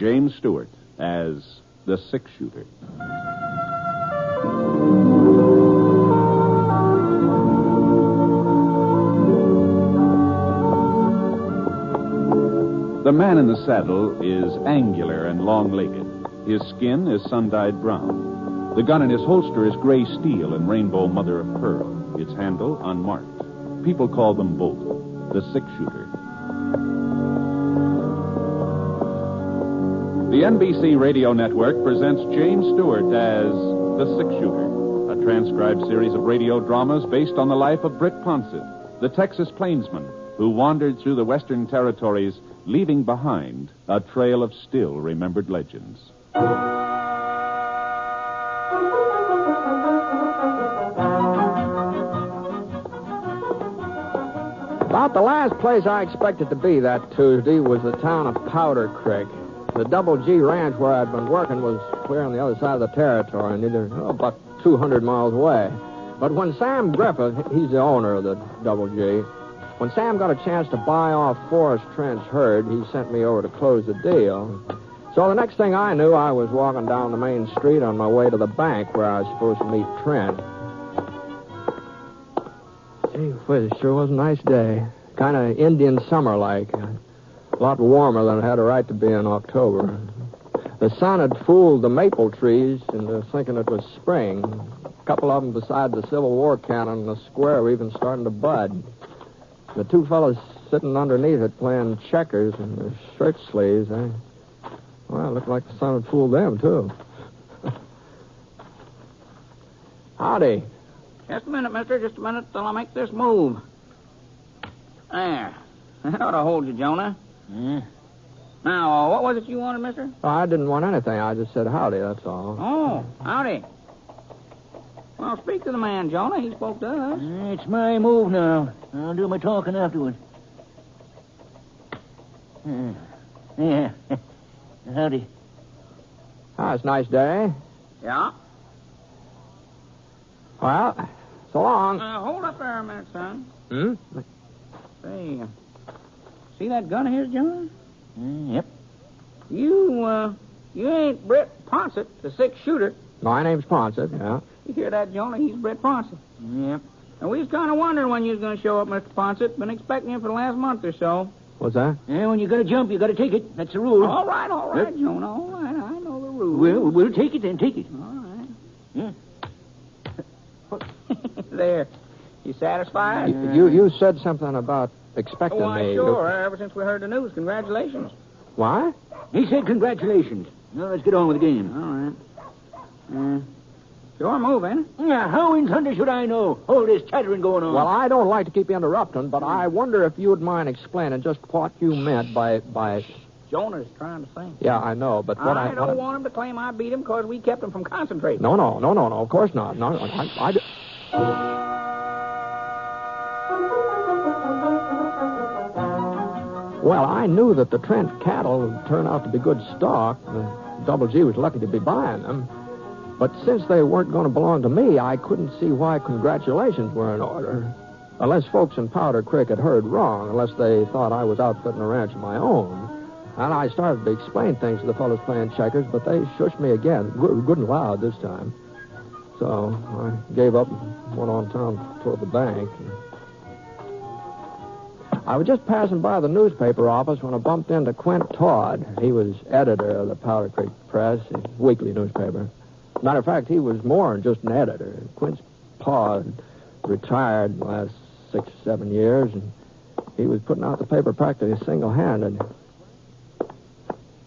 James Stewart as the six shooter. The man in the saddle is angular and long legged. His skin is sun dyed brown. The gun in his holster is gray steel and rainbow mother of pearl, its handle unmarked. People call them both the six shooter. The NBC Radio Network presents James Stewart as The Six Shooter, a transcribed series of radio dramas based on the life of Britt Ponset, the Texas plainsman who wandered through the western territories, leaving behind a trail of still remembered legends. About the last place I expected to be that Tuesday was the town of Powder Creek. The Double G Ranch where I'd been working was clear on the other side of the territory, neither oh, about 200 miles away. But when Sam Griffith, he's the owner of the Double G, when Sam got a chance to buy off Forrest Trent's herd, he sent me over to close the deal. So the next thing I knew, I was walking down the main street on my way to the bank where I was supposed to meet Trent. Gee whiz, it sure was a nice day. Kind of Indian summer like. A lot warmer than it had a right to be in October. The sun had fooled the maple trees into thinking it was spring. A couple of them beside the Civil War cannon in the square were even starting to bud. The two fellows sitting underneath it playing checkers in their shirt sleeves, eh? Well, it looked like the sun had fooled them, too. Howdy. Just a minute, mister. Just a minute till I make this move. There. That ought to hold you, Jonah. Yeah. Now, uh, what was it you wanted, mister? Oh, I didn't want anything. I just said howdy, that's all. Oh, howdy. Well, speak to the man, Jonah. He spoke to us. It's my move now. I'll do my talking afterward. Uh, Yeah. Howdy. Ah, it's a nice day. Yeah? Well, so long. Uh, hold up there a minute, son. Hmm? Say, uh, see that gun of his, Jonah? Mm, yep. You, uh, you ain't Britt Ponset, the six shooter. My name's Ponset, yeah. You hear that, Jonah? He's Britt Ponset. Yep. And we was kind of wondering when you was going to show up, Mr. Ponset. Been expecting you for the last month or so. What's that? Yeah, when you gotta jump, you gotta take it. That's the rule. All right, all right, Yep. Jonah. All right, I know the rules. Well, we'll take it then. Take it. All right. Yeah. there. You satisfied? You you said something about expecting Oh, why, me. sure. Ever since we heard the news. Congratulations. Why? He said congratulations. Now let's get on with the game. All right. Uh, sure move, moving. it? Yeah, how in thunder should I know? All this chattering going on. Well, I don't like to keep interrupting, but I wonder if you would mind explaining just what you meant by by. Jonah's trying to sing. Yeah, I know, but what I, I don't what want him to claim I beat him because we kept him from concentrating. No, no, no, no, no. Of course not. No, no. I, I Well, I knew that the Trent cattle would turn out to be good stock. Double G was lucky to be buying them. But since they weren't going to belong to me, I couldn't see why congratulations were in order. Unless folks in Powder Creek had heard wrong, unless they thought I was outfitting a ranch of my own. And I started to explain things to the fellows playing checkers, but they shushed me again, good, good and loud this time. So I gave up and went on town toward the bank. I was just passing by the newspaper office when I bumped into Quint Todd. He was editor of the Powder Creek Press, a weekly newspaper. Matter of fact, he was more than just an editor. Quint's pa retired the last six or seven years, and he was putting out the paper practically single-handed.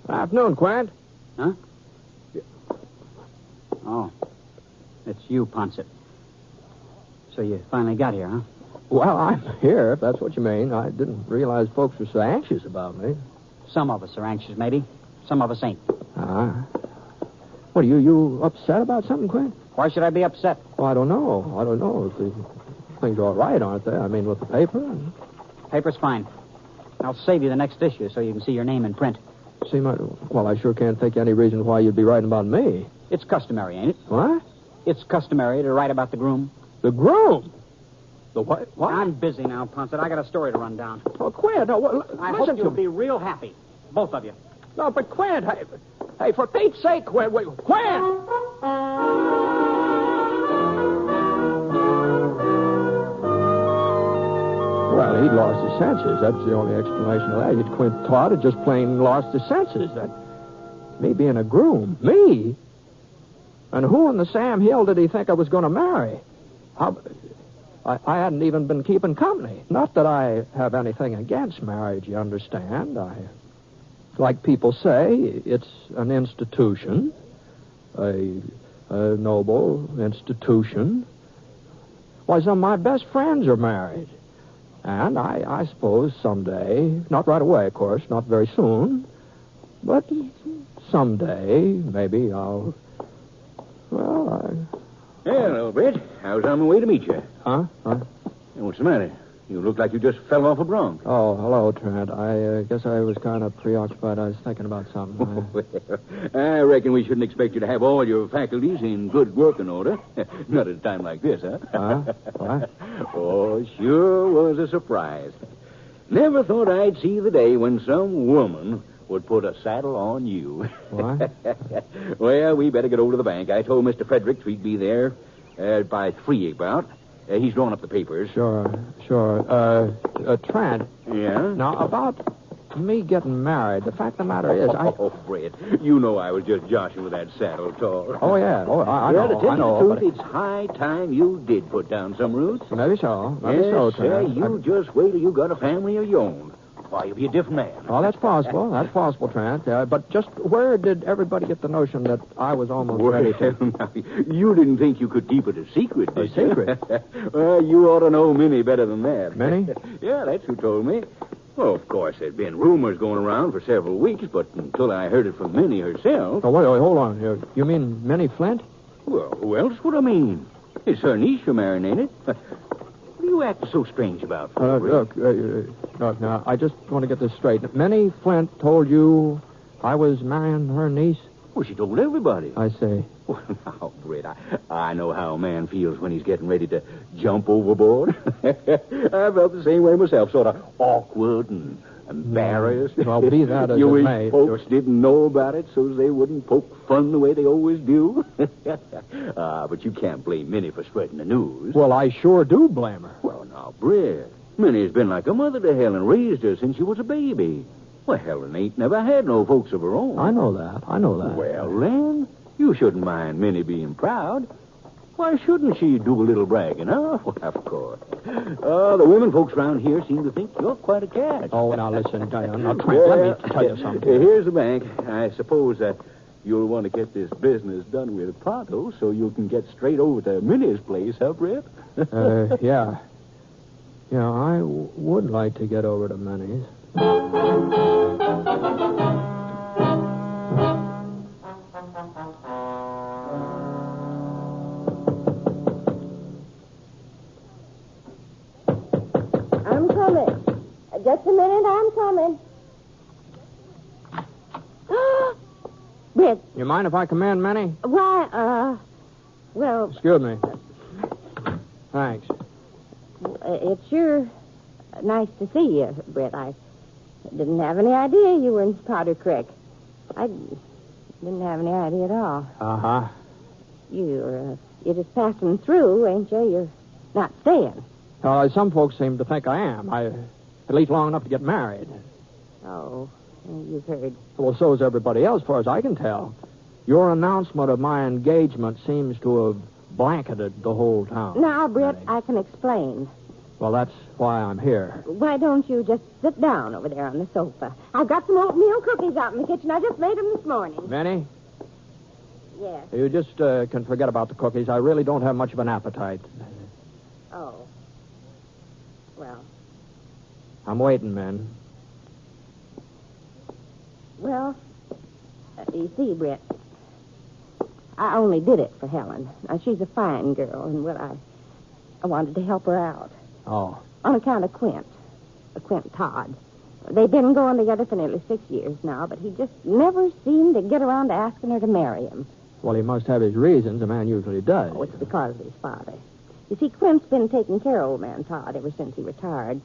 Afternoon, Quint. Huh? Oh. It's you, Ponset. So you finally got here, huh? Well, I'm here, if that's what you mean. I didn't realize folks were so anxious about me. Some of us are anxious, maybe. Some of us ain't. Ah. What, are you, you upset about something, Quint? Why should I be upset? Well, I don't know. I don't know the things are all right, aren't they? I mean, with the paper. Paper's fine. I'll save you the next issue so you can see your name in print. See, my, well, I sure can't think of any reason why you'd be writing about me. It's customary, ain't it? What? It's customary to write about the groom. The groom? The what? What? I'm busy now, Ponset. I got a story to run down. Oh, Quint, no, what, I listen hope to you'll me. be real happy. Both of you. No, but Quint, hey, hey, for Pete's sake, Quint, wait, Quint! Well, he'd lost his senses. That's the only explanation of that. He'd Quint Todd had just plain lost his senses. That me being a groom, me. And who in the Sam Hill did he think I was going to marry? How, I, I hadn't even been keeping company. Not that I have anything against marriage, you understand. I, like people say, it's an institution, a, a noble institution. Why, some of my best friends are married. And I, I suppose someday, not right away, of course, not very soon, but someday, maybe I'll. Well, I. Hello, Britt. I was on my way to meet you. Huh? Huh? Hey, What's the matter? You look like you just fell off a bronc. Oh, hello, Trent. I uh, guess I was kind of preoccupied. I was thinking about something. I- I reckon we shouldn't expect you to have all your faculties in good working order. Not at a time like this, huh? Huh? What? oh, sure was a surprise. Never thought I'd see the day when some woman would put a saddle on you. What? well, we better get over to the bank. I told Mr. Fredericks we'd be there uh, by three about. Uh, he's drawn up the papers. Sure, sure. Uh, uh, Trent, Yeah? now about me getting married, the fact of the matter is, I. Oh, Fred, you know I was just joshing with that saddle tall. Oh, yeah. Oh, I, I well, know. to tell I know. you the but truth, it's high time you did put down some roots. Maybe so. Maybe yes, so, sir, Trent. you just wait till you got a family of your own. Why, you'll be a different man. Oh, that's possible. That's possible, Trent. Uh, but just where did everybody get the notion that I was almost ready to? Well, now, you didn't think you could keep it a secret, A did you? secret? well, you ought to know Minnie better than that. Minnie? yeah, that's who told me. Well, of course, there'd been rumors going around for several weeks, but until I heard it from Minnie herself. Oh, wait, wait, hold on here. You mean Minnie Flint? Well, who else would I mean? It's her niece you're marrying, ain't it? You act so strange about, Uh, look, uh, uh, now, I just want to get this straight. Minnie Flint told you I was marrying her niece? Well, she told everybody. I say. Well, now, Britt, I, I know how a man feels when he's getting ready to jump overboard. I felt the same way myself, sort of awkward and embarrassed. Well, be that as you wish may, folks didn't know about it so they wouldn't poke fun the way they always do. Ah, but you can't blame Minnie for spreading the news. Well, I sure do blame her. Well, now, Britt, Minnie's been like a mother to Helen, raised her since she was a baby. Well, Helen ain't never had no folks of her own. I know that. I know that. Well, then, you shouldn't mind Minnie being proud. Why shouldn't she do a little bragging, huh? Well, of course. Uh, the women folks around here seem to think you're quite a catch. Oh, now listen, Diane. Now, Trent, let me tell you something. Here's the bank. I suppose that you'll want to get this business done with pronto so you can get straight over to Minnie's place, huh, Britt? Uh, yeah. Yeah, I w- would like to get over to Minnie's. Just a minute, I'm coming. Britt, You mind if I come in, Minnie? why, uh, well, Excuse me. Thanks. uh, it's sure nice to see you, Britt. I didn't have any idea you were in Powder Creek. I didn't have any idea at all. Uh huh. You're, uh, you're just passing through, ain't you? You're not staying. Uh, some folks seem to think I am. I, at least long enough to get married. Oh, you've heard. Well, so is everybody else, as far as I can tell. Your announcement of my engagement seems to have blanketed the whole town. Now, Britt, I can explain. Well, that's why I'm here. Why don't you just sit down over there on the sofa? I've got some oatmeal cookies out in the kitchen. I just made them this morning. Minnie, Yes. you just uh, can forget about the cookies. I really don't have much of an appetite. Oh. Well, I'm waiting, man. well, uh, you see, Britt, I only did it for Helen. Now, she's a fine girl, and, well, I, I wanted to help her out Oh. on account of Quint, uh, Quint Todd. They've been going together for nearly six years now, but he just never seemed to get around to asking her to marry him. Well, he must have his reasons. A man usually does. Oh, it's because of his father. You see, Quint's been taking care of old man Todd ever since he retired.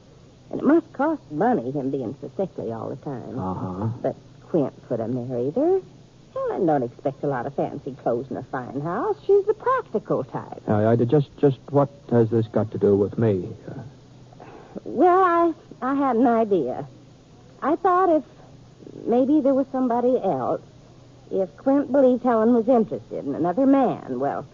And it must cost money, him being so sickly all the time. Uh huh. But Quint could have married her. Helen don't expect a lot of fancy clothes in a fine house. She's the practical type. I, just, just what has this got to do with me? Well, I, I had an idea. I thought if maybe there was somebody else, if Quint believed Helen was interested in another man, well,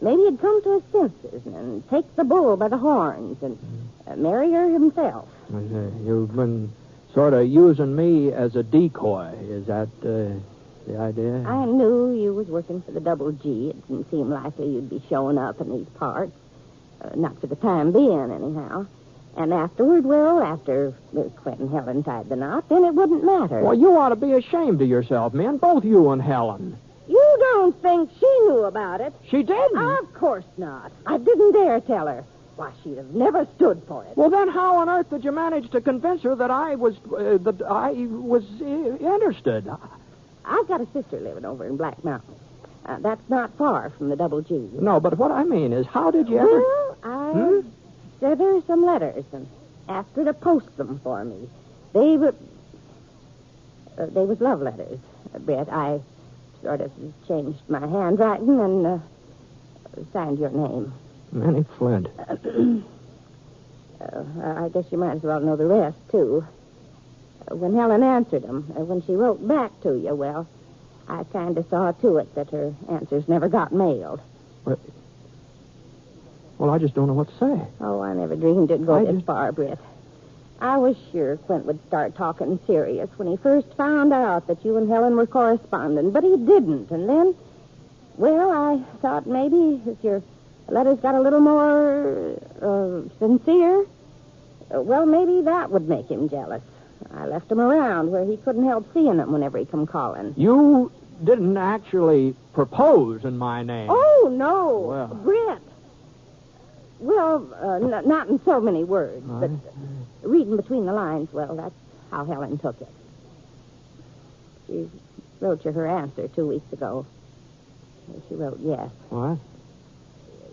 maybe he'd come to his senses and take the bull by the horns and uh, marry her himself. uh, you've been sort of using me as a decoy. Is that uh, the idea? I knew you was working for the Double G. It didn't seem likely you'd be showing up in these parts. Uh, not for the time being, anyhow. And afterward, well, after Quint and Helen tied the knot, then it wouldn't matter. Well, you ought to be ashamed of yourself, man. Both you and Helen. You don't think she knew about it? She didn't. Of course not. I didn't dare tell her. Why, she'd have never stood for it. Well, then how on earth did you manage to convince her that I was uh, that I was uh, interested? I've got a sister living over in Black Mountain. Uh, that's not far from the Double G. No, but what I mean is, how did you ever? Well, I Hmm? sent her some letters and asked her to post them for me. They were. Uh, they was love letters, Britt. I sort of changed my handwriting and uh, signed your name. Minnie Flint. Uh, I guess you might as well know the rest, too. When Helen answered him, uh, when she wrote back to you, well, I kind of saw to it that her answers never got mailed. Well, I just don't know what to say. Oh, I never dreamed it'd go I this just- far, Britt. I was sure Quint would start talking serious when he first found out that you and Helen were corresponding, but he didn't. And then, well, I thought maybe if your letters got a little more uh, sincere, uh, well, maybe that would make him jealous. I left him around where he couldn't help seeing them whenever he come calling. You didn't actually propose in my name. Oh, no. Well. Well, uh, n- not in so many words, but reading between the lines, well, that's how Helen took it. She wrote you her answer two weeks ago. She wrote yes. What?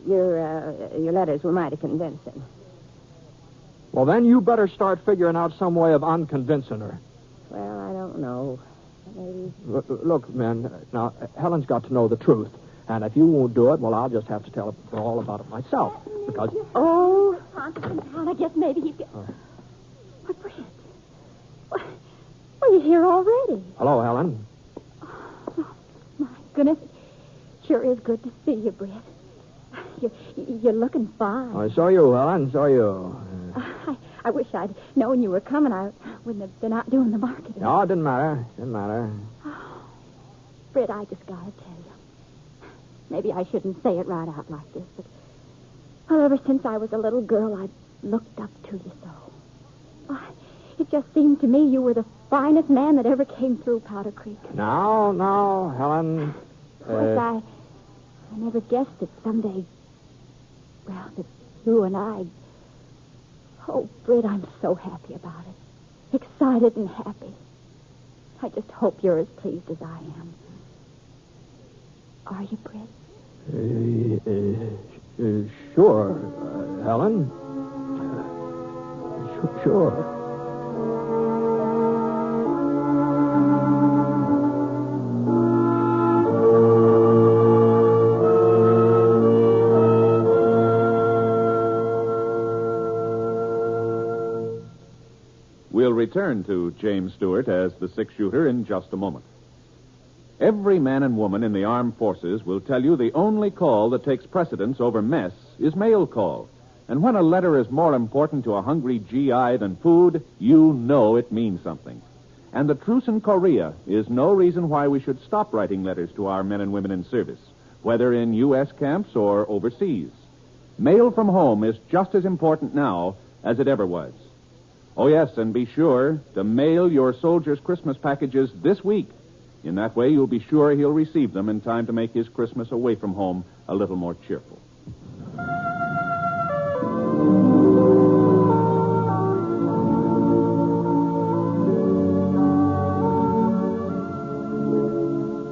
Your uh, your letters were mighty convincing. Well, then you better start figuring out some way of unconvincing her. Well, I don't know. Maybe. Look, look, man. Now, Helen's got to know the truth, and if you won't do it, well, I'll just have to tell her all about it myself. Because Oh, Constantine, I guess maybe he could. What, Britt? What? Well, you're here already. hello, Helen. Oh, my goodness. Sure is good to see you, Britt. You're, you're looking fine. I saw you, Helen. Saw you. Oh, I, I wish I'd known you were coming. I wouldn't have been out doing the marketing. No, it didn't matter. Didn't matter. Oh, Britt, I just gotta tell you. Maybe I shouldn't say it right out like this, but well, ever since I was a little girl, I've looked up to you so. Why, it just seemed to me you were the finest man that ever came through Powder Creek. Now, now, Helen. Of course, Uh, I, I never guessed that someday, well, that you and I. Oh, Britt, I'm so happy about it. Excited and happy. I just hope you're as pleased as I am. Are you, Britt? Uh, uh, uh, sure, uh, Helen. Uh, su- sure. We'll return to James Stewart as the six shooter in just a moment. Every man and woman in the armed forces will tell you the only call that takes precedence over mess is mail call. And when a letter is more important to a hungry GI than food, you know it means something. And the truce in Korea is no reason why we should stop writing letters to our men and women in service, whether in U.S. camps or overseas. Mail from home is just as important now as it ever was. Oh, yes, and be sure to mail your soldier's Christmas packages this week. In that way, you'll be sure he'll receive them in time to make his Christmas away from home a little more cheerful.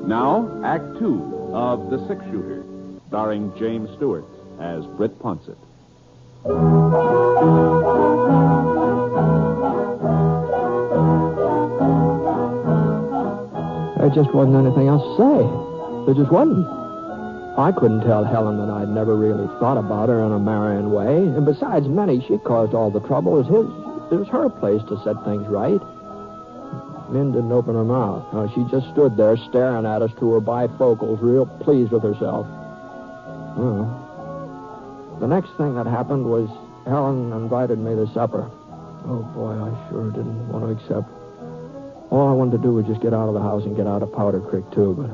Now, Act Two of The Six Shooter, starring James Stewart as Britt Ponset. Just wasn't anything else to say. There just wasn't. I couldn't tell Helen that I'd never really thought about her in a marrying way. And besides, Minnie, she caused all the trouble. It was his. It was her place to set things right. Min didn't open her mouth. No, she just stood there staring at us through her bifocals, real pleased with herself. Well, the next thing that happened was Helen invited me to supper. Oh, boy, I sure didn't want to accept. All I wanted to do was just get out of the house and get out of Powder Creek, too. But,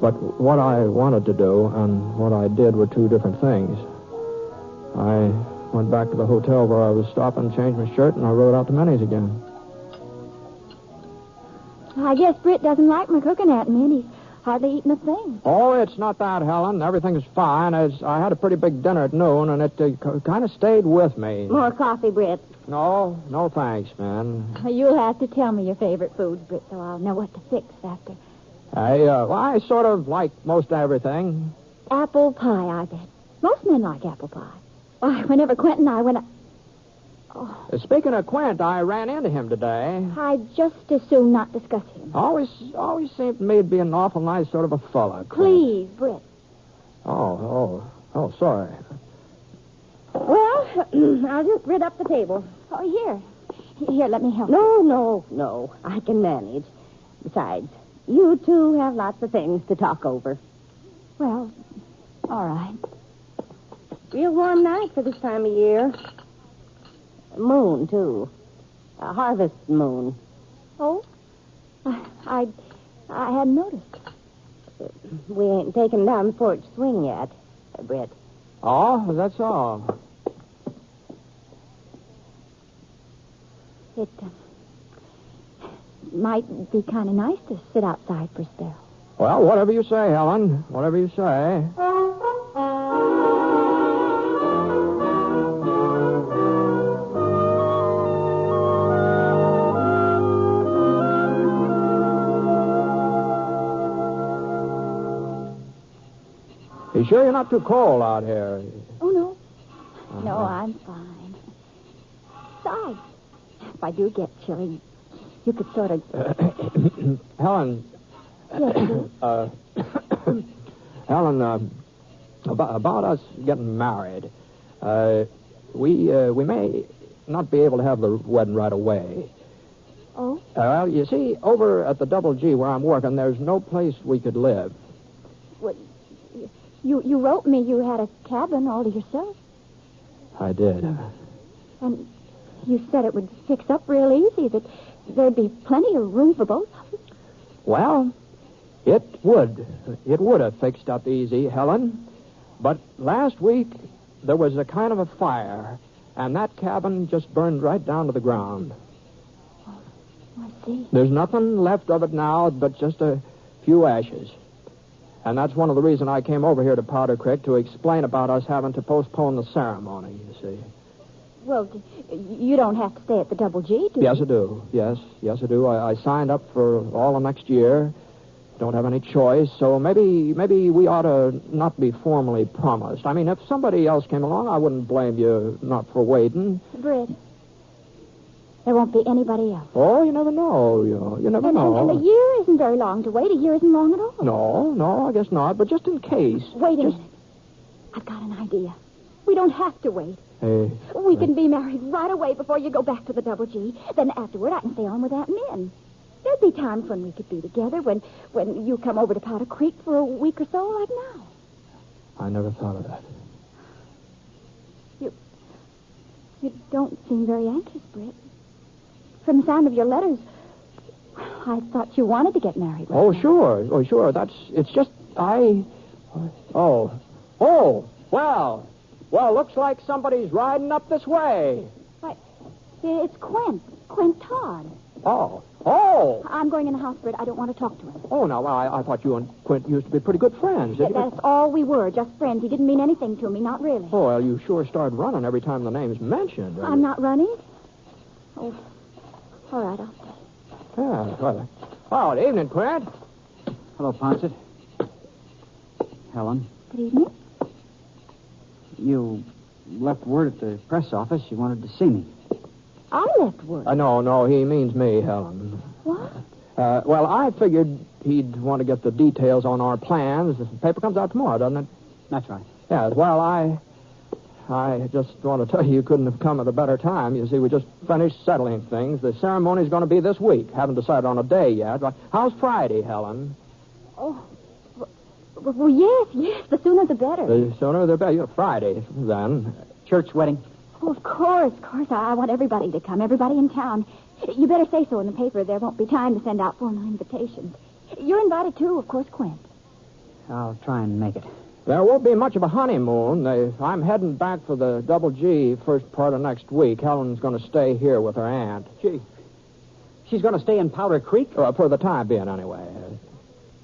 but what I wanted to do and what I did were two different things. I went back to the hotel where I was stopping, changed my shirt, and I rode out to Minnie's again. I guess Britt doesn't like my cooking at he's hardly eaten a thing. Oh, it's not that, Helen. Everything's fine. It's, I had a pretty big dinner at noon, and it uh, kind of stayed with me. More coffee, Britt. No, no thanks, man. You'll have to tell me your favorite foods, Britt, so I'll know what to fix after. I, uh, well, I sort of like most everything. Apple pie, I bet. Most men like apple pie. Why, whenever Quentin and I went... Oh, Speaking of Quint, I ran into him today. I'd just as soon not discuss him. Always, always seemed to me to be an awful nice sort of a fella. Quint. Please, Britt. Oh, oh, oh, sorry. Well, I'll just rid up the table. Oh, here. Here, let me help. No, no, no. I can manage. Besides, you two have lots of things to talk over. Well, all right. Real warm night for this time of year. Moon, too. A harvest moon. Oh? I, I, I hadn't noticed. We ain't taken down the porch swing yet, uh, Britt. Oh, that's all. It uh, might be kind of nice to sit outside for a spell. Well, whatever you say, Helen. Whatever you say. You sure you're not too cold out here? Oh, no. No, I'm fine. Besides, if I do get chilly, you could sort of... Helen, Yes, uh, Helen, uh, about, about us getting married, uh, we uh, we may not be able to have the wedding right away. Oh? Well, you see, over at the Double G where I'm working, there's no place we could live. What, you, you wrote me you had a cabin all to yourself. I did. And you said it would fix up real easy, that there'd be plenty of room for both of us. Well, it would. It would have fixed up easy, Helen. But last week, there was a kind of a fire, and that cabin just burned right down to the ground. Oh, I see. There's nothing left of it now but just a few ashes. And that's one of the reasons I came over here to Powder Creek to explain about us having to postpone the ceremony, you see. Well, you don't have to stay at the Double G, do Yes, you? I do. Yes, yes, I do. I, I signed up for all of next year. Don't have any choice, so maybe maybe we ought to not be formally promised. I mean, if somebody else came along, I wouldn't blame you not for waiting. Britt, there won't be anybody else. Oh, you never know. You you never And, and, know. and a year isn't very long to wait. A year isn't long at all. No, no, I guess not. But just in case. Wait a Just- minute. I've got an idea. We don't have to wait. Hey, We can be married right away before you go back to the Double G. Then afterward, I can stay on with Aunt Min. There'd be times when we could be together, when when you come over to Powder Creek for a week or so, like now. I never thought of that. You, You don't seem very anxious, Britt. From the sound of your letters, I thought you wanted to get married. right Oh, now. sure. Oh, sure. That's. It's just I. Oh, oh. Well, well. Looks like somebody's riding up this way. It's Quint. Quint Todd. Oh, oh, I'm going in the house, Britt. I don't want to talk to him. oh. Now I, I thought you and Quint used to be pretty good friends. You? That's all we were, just friends. He didn't mean anything to me, not really. Oh, well, you sure start running every time the name's mentioned. I'm not running. Oh, all right, I'll stay. Yeah. Well, oh, good evening, Quint. Hello, Ponset. Helen, Good evening. you left word at the press office you wanted to see me. I left word. Uh, no, no, he means me, Helen. What? Uh, well, I figured he'd want to get the details on our plans. The paper comes out tomorrow, doesn't it? That's right. Yes, well, I I just want to tell you you couldn't have come at a better time. You see, we just finished settling things. The ceremony's going to be this week. Haven't decided on a day yet. How's Friday, Helen? Oh, well, well, yes, yes. The sooner the better. The sooner the better. Friday, then. Church wedding. Oh, of course, of course. I, I want everybody to come, everybody in town. You better say so in the paper. There won't be time to send out formal invitations. You're invited, too, of course, Quint. I'll try and make it. There won't be much of a honeymoon. I'm heading back for the Double G first part of next week. Helen's going to stay here with her aunt. She, she's going to stay in Powder Creek? Uh, for the time being, anyway.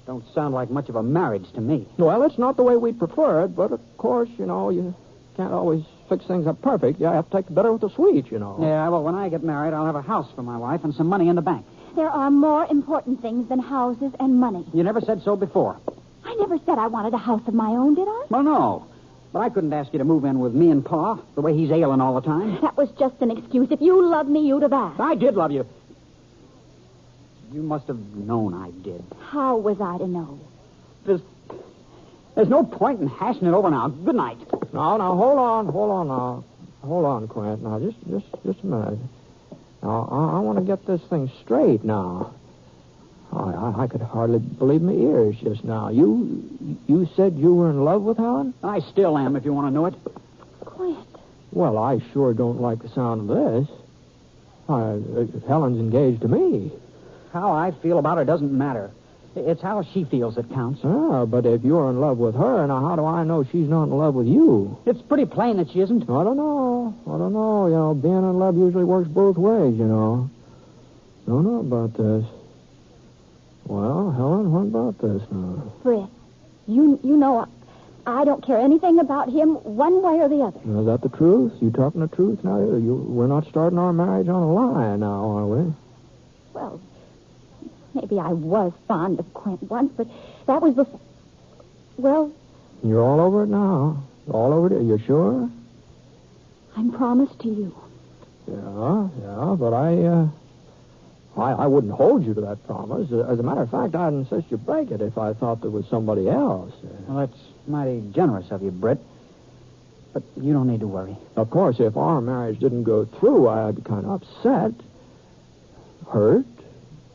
Don't sound like much of a marriage to me. Well, it's not the way we'd prefer it, but of course, you know, you can't always fix things up perfect. You have to take the bitter with the sweet, you know. Yeah, well, when I get married, I'll have a house for my wife and some money in the bank. There are more important things than houses and money. You never said so before. I never said I wanted a house of my own, did I? Well, no. But I couldn't ask you to move in with me and Pa, the way he's ailing all the time. That was just an excuse. If you loved me, you'd have asked. I did love you. You must have known I did. How was I to know? There's, there's no point in hashing it over now. Good night. No, now, hold on, hold on now. Hold on, Quint. Now, just, just, just a minute. Now, I, I want to get this thing straight now. I, I, I could hardly believe my ears just now. You, you said you were in love with Helen? I still am, if you want to know it. Quint. Well, I sure don't like the sound of this. Uh, Helen's engaged to me. How I feel about her doesn't matter. It's how she feels that counts. Ah, but if you're in love with her, now how do I know she's not in love with you? It's pretty plain that she isn't. I don't know. I don't know. You know, being in love usually works both ways, you know. I don't know about this. Well, Helen, what about this now? Britt, you, you know I, I don't care anything about him one way or the other. Is that the truth? You talking the truth now? You, we're not starting our marriage on a lie now, are we? Well, maybe I was fond of Quint once, but that was before. Well, You're all over it now. All over it. You sure? I'm promised to you. Yeah, yeah, but I, uh, I, I wouldn't hold you to that promise. Uh, as a matter of fact, I'd insist you break it if I thought there was somebody else. Well, that's mighty generous of you, Britt. But you don't need to worry. Of course, if our marriage didn't go through, I'd be kind of upset, hurt,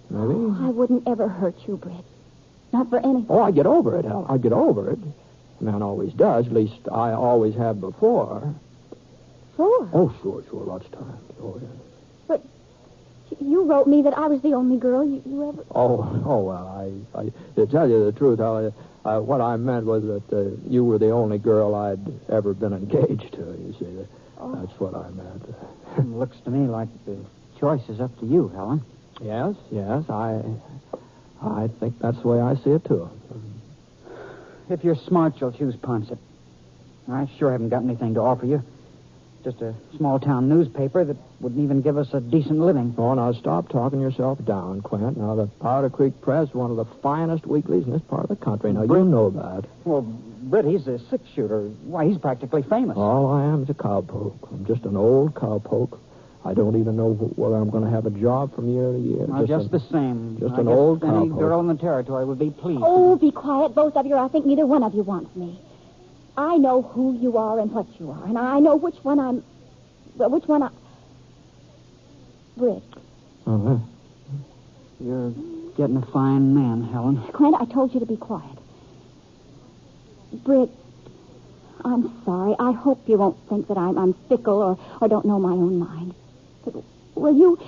maybe. Oh, I wouldn't ever hurt you, Britt. Not for anything. Oh, I'd get over it. Hell, I'd get over it. Man always does. At least I always have before. Sure. Oh, sure, sure, lots of times. Oh, yeah. But you wrote me that I was the only girl you, you ever. Oh, oh, well, I, I, to tell you the truth, I, uh, what I meant was that uh, you were the only girl I'd ever been engaged to. You see, that, that's what I meant. Looks to me like the choice is up to you, Helen. yes, yes, I, I think that's the way I see it too. If you're smart, you'll choose Ponset. I sure haven't got anything to offer you. Just a small town newspaper that wouldn't even give us a decent living. Oh, now stop talking yourself down, Quint. Now the Powder Creek Press, one of the finest weeklies in this part of the country. Now you know that. Well, Britt, he's a six shooter. Why, he's practically famous. All I am is a cowpoke. I'm just an old cowpoke. I don't even know whether I'm going to have a job from year to year. Well, just, a- the same. just I an guess old any cowpoke. girl in the territory would be pleased. Oh, be quiet, both of you. I think neither one of you wants me. I know who you are and what you are, and I know which one I'm. Well, which one I. Britt. Uh-huh. You're getting a fine man, Helen. Quint, I told you to be quiet. Britt, I'm sorry. I hope you won't think that I'm, I'm fickle or, or don't know my own mind. But, well, you,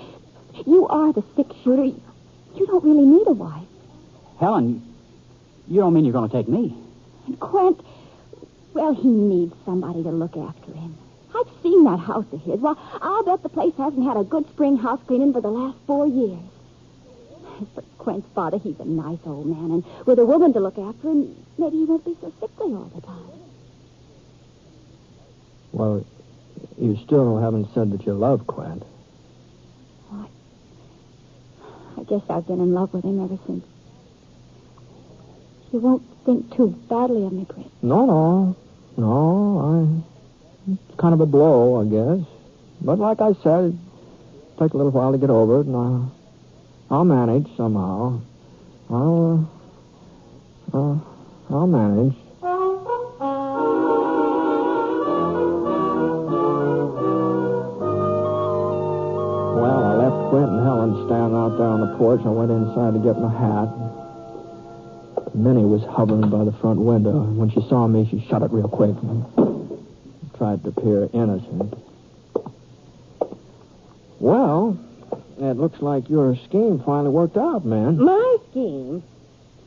you are the six shooter. You don't really need a wife. Helen, you don't mean you're going to take me. And Quint, well, he needs somebody to look after him. I've seen that house of his. Well, I'll bet the place hasn't had a good spring house cleaning for the last four years. As for Quint's father, he's a nice old man, and with a woman to look after him, maybe he won't be so sickly all the time. Well, you still haven't said that you love Quint. I guess I've been in love with him ever since. You won't think too badly of me, Britt. No, no. No, I... It's kind of a blow, I guess. But like I said, it'll take a little while to get over it, and I, I'll manage somehow. I'll, uh, uh, I'll manage. Well, I left Quint and Helen standing out there on the porch. I went inside to get my hat. Minnie was hovering by the front window. When she saw me, she shut it real quick and tried to appear innocent. Well, it looks like your scheme finally worked out, man. My scheme?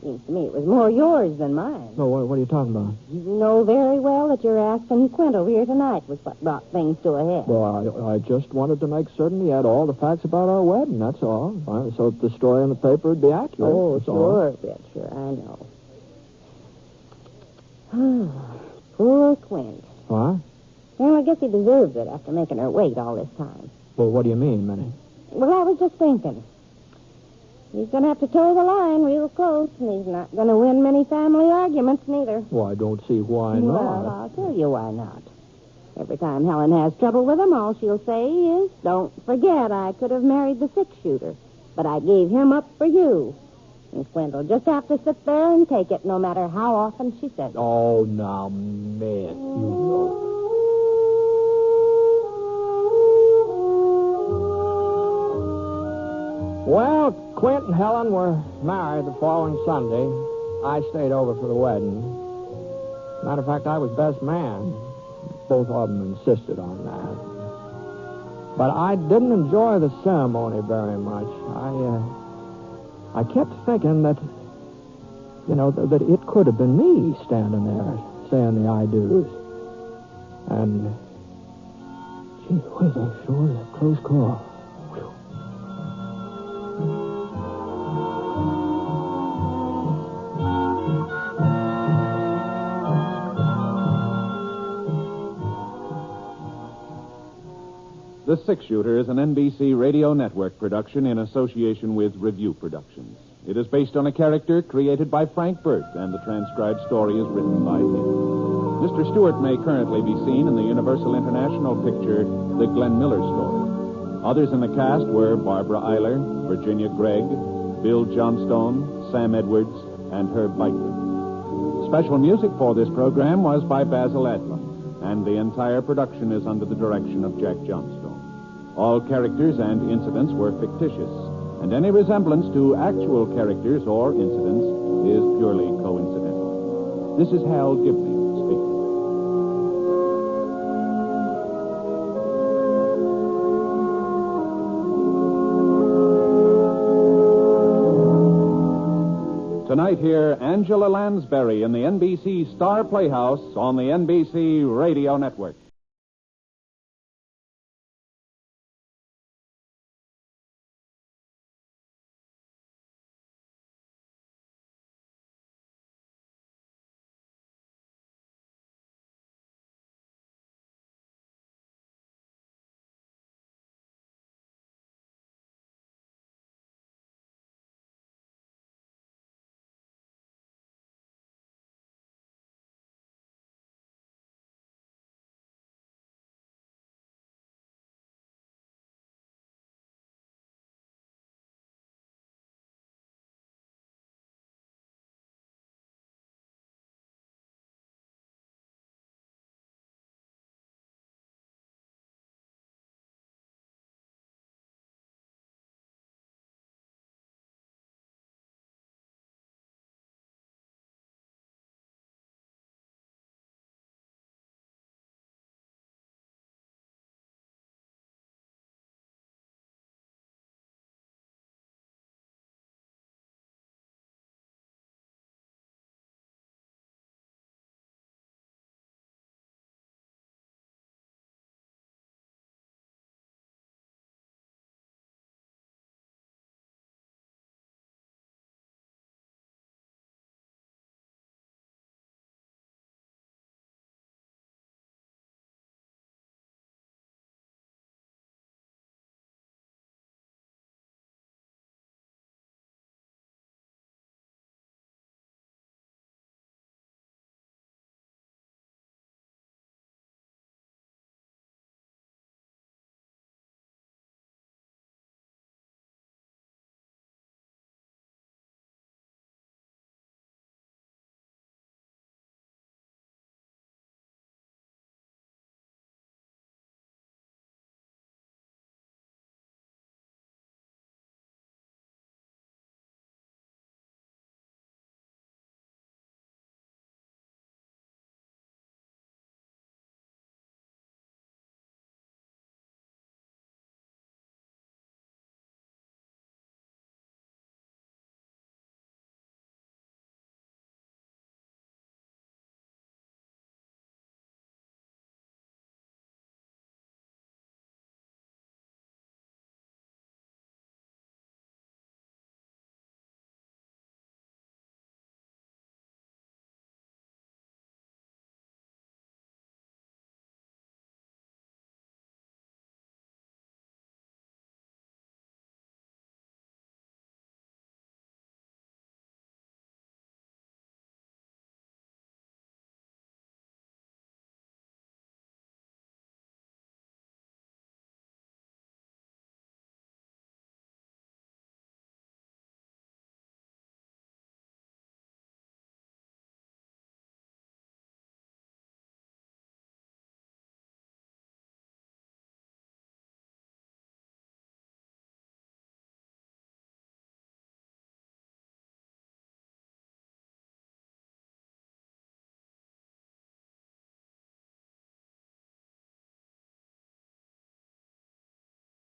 Seems to me it was more yours than mine. So what, what are you talking about? You know very well that your asking Quint over here tonight was what brought things to a head. Well, I, I just wanted to make certain he had all the facts about our wedding, that's all. So that the story in the paper would be accurate. Oh, that's all. sure, Britt, sure, I know. Poor Quint. What? Well, I guess he deserves it after making her wait all this time. Well, what do you mean, Minnie? Well, I was just thinking. He's going to have to toe the line real close, and he's not going to win many family arguments, neither. Well, I don't see why not. Well. I'll tell you why not. Every time Helen has trouble with him, all she'll say is, Don't forget I could have married the six shooter, but I gave him up for you. And Quint will just have to sit there and take it, no matter how often she says it. Oh, now, man. You Well, Quint and Helen were married the following Sunday. I stayed over for the wedding. Matter of fact, I was best man. Both of them insisted on that. But I didn't enjoy the ceremony very much. I, uh, I kept thinking that, you know, th- that it could have been me standing there saying the I do's. And, gee whiz, that sure is a close call. Six Shooter is an NBC radio network production in association with Revue Productions. It is based on a character created by Frank Burt, and the transcribed story is written by him. Mr. Stewart may currently be seen in the Universal International picture The Glenn Miller Story. Others in the cast were Barbara Eiler, Virginia Gregg, Bill Johnstone, Sam Edwards, and Herb Beichler. Special music for this program was by Basil Adlam, and the entire production is under the direction of Jack Johnstone. All characters and incidents were fictitious, and any resemblance to actual characters or incidents is purely coincidental. This is Hal Gibney speaking. Tonight, here, Angela Lansbury in the NBC Star Playhouse on the NBC Radio Network.